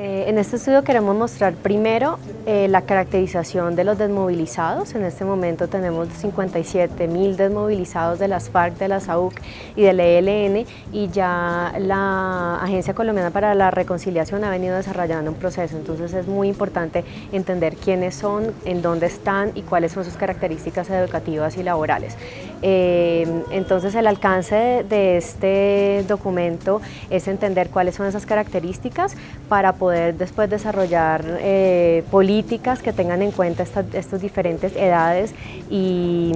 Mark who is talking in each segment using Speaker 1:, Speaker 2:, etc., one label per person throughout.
Speaker 1: Eh, en este estudio queremos mostrar primero eh, la caracterización de los desmovilizados. En este momento tenemos 57 mil desmovilizados de las FARC, de la SAUC y del ELN y ya la Agencia Colombiana para la Reconciliación ha venido desarrollando un proceso. Entonces es muy importante entender quiénes son, en dónde están y cuáles son sus características educativas y laborales. Eh, entonces el alcance de este documento es entender cuáles son esas características para poder poder después desarrollar eh, políticas que tengan en cuenta estas, diferentes edades y,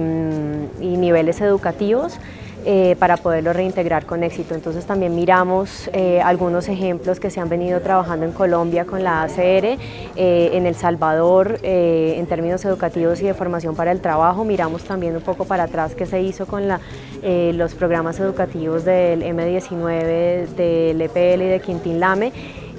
Speaker 1: niveles educativos. Eh, para poderlo reintegrar con éxito. Entonces también miramos eh, algunos ejemplos que se han venido trabajando en Colombia con la ACR, en El Salvador en términos educativos y de formación para el trabajo, miramos también un poco para atrás qué se hizo con los programas educativos del M19, del EPL y de Quintín Lame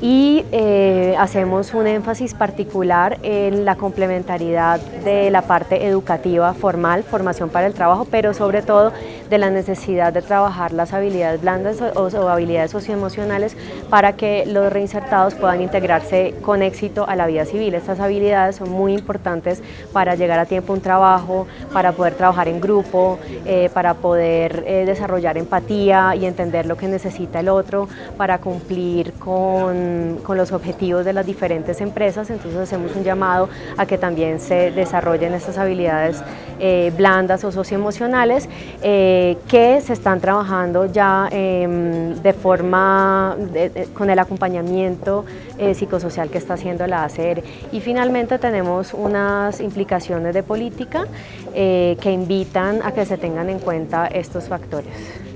Speaker 1: y eh, hacemos un énfasis particular en la complementariedad de la parte educativa formal, formación para el trabajo, pero sobre todo de la necesidad de trabajar las habilidades blandas o, habilidades socioemocionales para que los reinsertados puedan integrarse con éxito a la vida civil. Estas habilidades son muy importantes para llegar a tiempo a un trabajo, para poder trabajar en grupo, eh, para poder eh, desarrollar empatía y entender lo que necesita el otro, para cumplir con, con los objetivos de las diferentes empresas. Entonces hacemos un llamado a que también se desarrollen estas habilidades eh, blandas o socioemocionales. Eh, que se están trabajando ya em, de forma, con el acompañamiento eh, psicosocial que está haciendo la ACR. Y finalmente tenemos unas implicaciones de política que invitan a que se tengan en cuenta estos factores.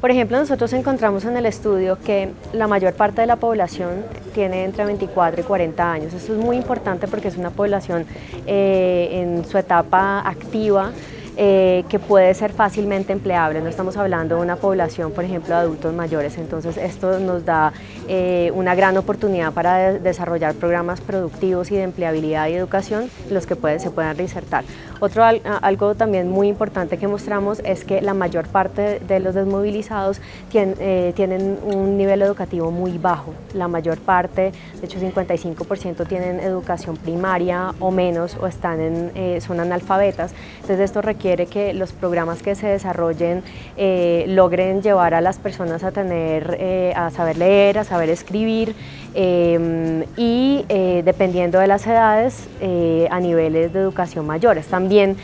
Speaker 1: Por ejemplo, nosotros encontramos en el estudio que la mayor parte de la población tiene entre 24 y 40 años. Esto es muy importante porque es una población eh, en su etapa activa, eh, que puede ser fácilmente empleable. No estamos hablando de una población, por ejemplo, de adultos mayores, entonces esto nos da eh, una gran oportunidad para desarrollar programas productivos y de empleabilidad y educación, los que se puedan reinsertar. Otro algo también muy importante que mostramos es que la mayor parte de los desmovilizados eh, tienen un nivel educativo muy bajo. La mayor parte, de hecho 55% tienen educación primaria o menos o están en, son analfabetas. Entonces esto requiere que los programas que se desarrollen eh, logren llevar a las personas a tener, eh, a saber leer, a saber escribir em, y eh, dependiendo de las edades a niveles de educación mayores. También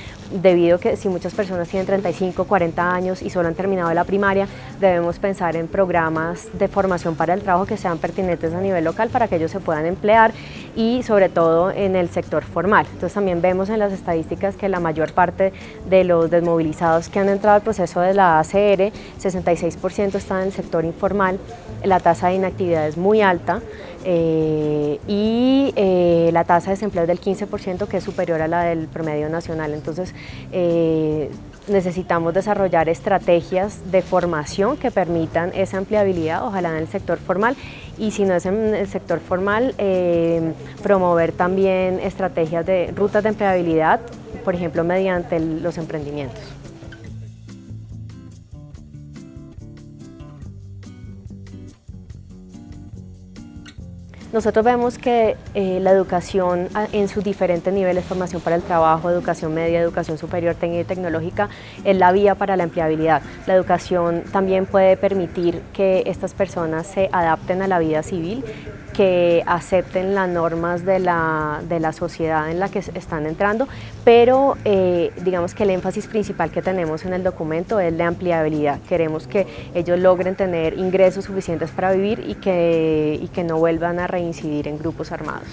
Speaker 1: debido a que si muchas personas tienen 35, 40 años y solo han terminado la primaria, debemos pensar en programas de formación para el trabajo que sean pertinentes a nivel local para que ellos se puedan emplear y sobre todo en el sector formal. Entonces también vemos en las estadísticas que la mayor parte de los desmovilizados que han entrado al proceso de la ACR, 66% están en el sector informal, la tasa de inactividad es muy alta eh, y eh, la tasa de desempleo es del 15% que es superior a la del promedio nacional. Entonces eh, necesitamos desarrollar estrategias de formación que permitan esa empleabilidad, ojalá en el sector formal y si no es en el sector formal, promover también estrategias de rutas de empleabilidad, por ejemplo mediante los emprendimientos. Nosotros vemos que eh, la educación en sus diferentes niveles, formación para el trabajo, educación media, educación superior, técnica y tecnológica, es la vía para la empleabilidad. La educación también puede permitir que estas personas se adapten a la vida civil, que acepten las normas de la, de la sociedad en la que están entrando, pero eh, digamos que el énfasis principal que tenemos en el documento es la ampliabilidad. Queremos que ellos logren tener ingresos suficientes para vivir y que, y que no vuelvan a reincidir en grupos armados.